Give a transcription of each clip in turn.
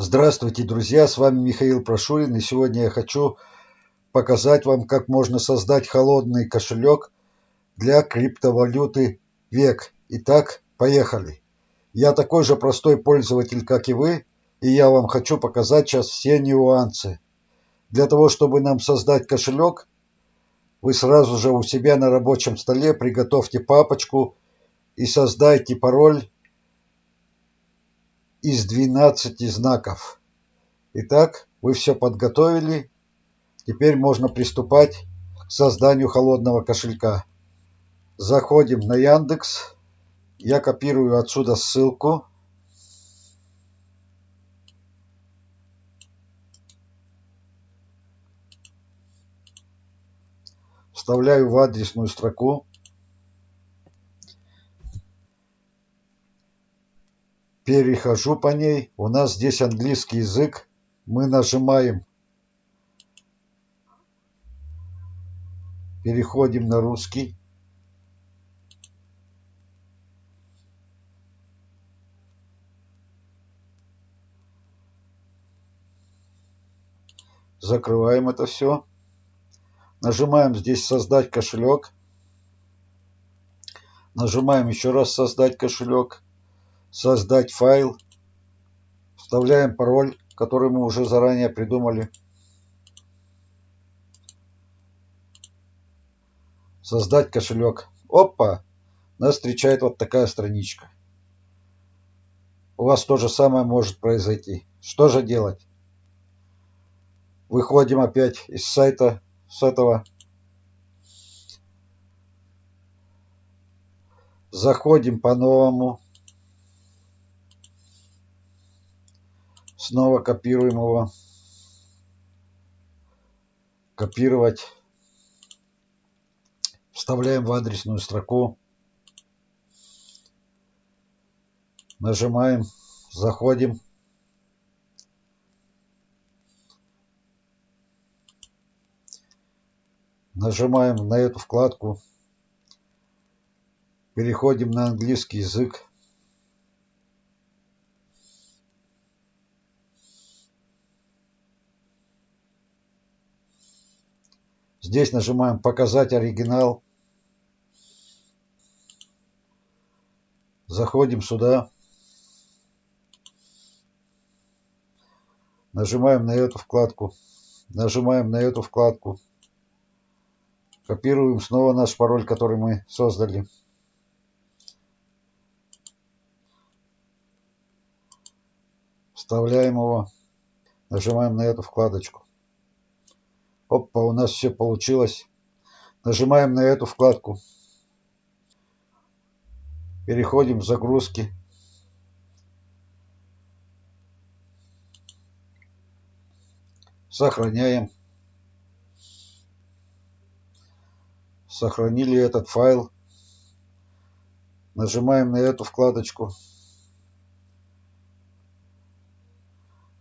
Здравствуйте, друзья! С вами Михаил Прошурин, и сегодня я хочу показать вам, как можно создать холодный кошелек для криптовалюты ВЕК. Итак, поехали! Я такой же простой пользователь, как и вы, и я вам хочу показать сейчас все нюансы. Для того, чтобы нам создать кошелек, вы сразу же у себя на рабочем столе приготовьте папочку и создайте пароль из 12 знаков. Итак, вы все подготовили. Теперь можно приступать к созданию холодного кошелька. Заходим на Яндекс. Я копирую отсюда ссылку. Вставляю в адресную строку. Перехожу по ней. У нас здесь английский язык. Мы нажимаем. Переходим на русский. Закрываем это все. Нажимаем здесь «Создать кошелек». Нажимаем еще раз «Создать кошелек» создать файл, вставляем пароль, который мы уже заранее придумали. Создать кошелек. Опа! Нас встречает вот такая страничка. У вас то же самое может произойти. Что же делать? Выходим опять из сайта с этого. Заходим по Снова копируем его. Копировать. Вставляем в адресную строку. Нажимаем. Заходим. Нажимаем на эту вкладку. Переходим на английский язык. Здесь нажимаем «Показать оригинал». Заходим сюда. Нажимаем на эту вкладку. Нажимаем на эту вкладку. Копируем снова наш пароль, который мы создали. Вставляем его. Нажимаем на эту вкладочку. Опа, у нас все получилось. Нажимаем на эту вкладку. Переходим в загрузки. Сохраняем. Сохранили этот файл. Нажимаем на эту вкладочку.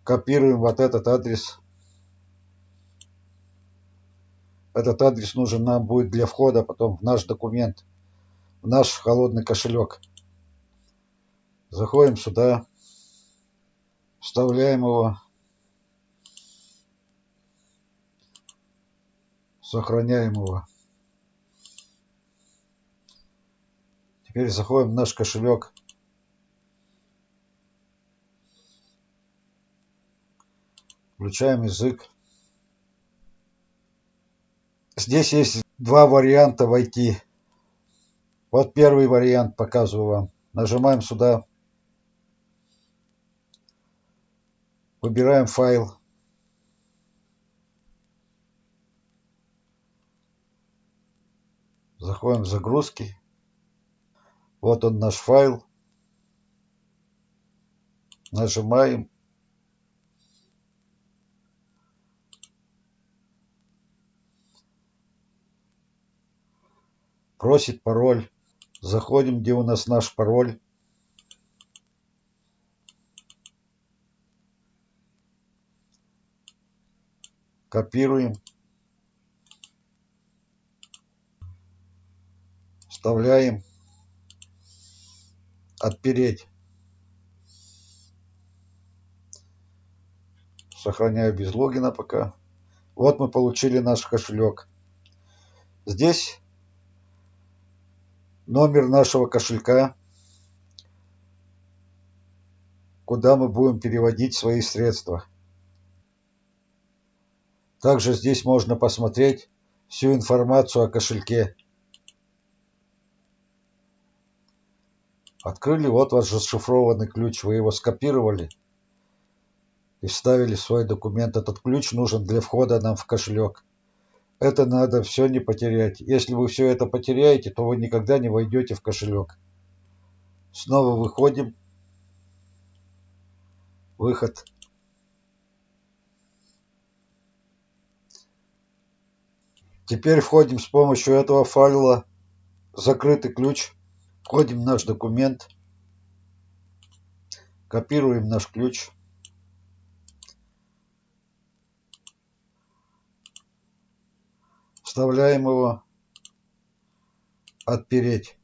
Копируем вот этот адрес. Этот адрес нужен нам будет для входа потом в наш документ, в наш холодный кошелек. Заходим сюда, вставляем его, сохраняем его. Теперь заходим в наш кошелек. Включаем язык. Здесь есть два варианта войти. Вот первый вариант показываю вам. Нажимаем сюда. Выбираем файл. Заходим в загрузки. Вот он наш файл. Нажимаем. Просит пароль. Заходим, где у нас наш пароль. Копируем. Вставляем. Отпереть. Сохраняю без логина пока. Вот мы получили наш кошелек. Здесь номер нашего кошелька, куда мы будем переводить свои средства. Также здесь можно посмотреть всю информацию о кошельке. Открыли, вот ваш зашифрованный ключ, вы его скопировали и вставили в свой документ. Этот ключ нужен для входа нам в кошелек. Это надо все не потерять. Если вы все это потеряете, то вы никогда не войдете в кошелек. Снова выходим. Выход. Теперь входим с помощью этого файла закрытый ключ. Входим в наш документ. Копируем наш ключ. Вставляем его. Отпереть.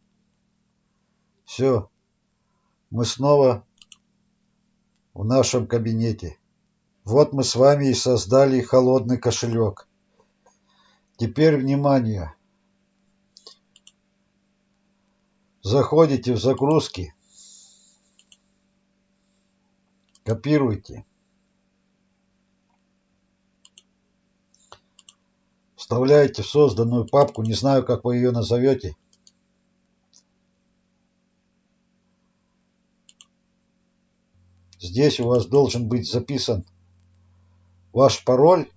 Все. Мы снова в нашем кабинете. Вот мы с вами и создали холодный кошелек. Теперь внимание. Заходите в загрузки. Копируйте. Вставляете в созданную папку, не знаю, как вы ее назовете. Здесь у вас должен быть записан ваш пароль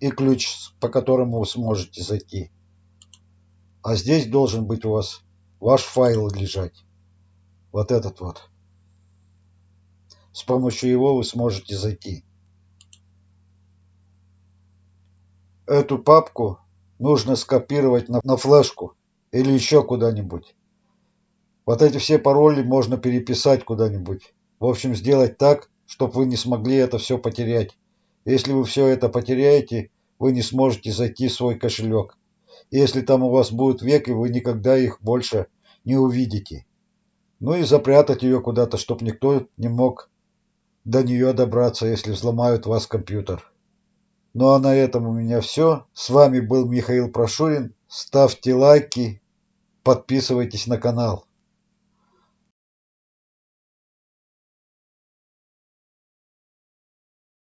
и ключ, по которому вы сможете зайти. А здесь должен быть у вас ваш файл лежать. Вот этот вот. С помощью его вы сможете зайти. Эту папку нужно скопировать на, на флешку или еще куда-нибудь. Вот эти все пароли можно переписать куда-нибудь. В общем, сделать так, чтобы вы не смогли это все потерять. Если вы все это потеряете, вы не сможете зайти в свой кошелек. Если там у вас будут веки, вы никогда их больше не увидите. Ну и запрятать ее куда-то, чтобы никто не мог до нее добраться, если взломают вас компьютер. Ну а на этом у меня все. С вами был Михаил Прошурин. Ставьте лайки, подписывайтесь на канал.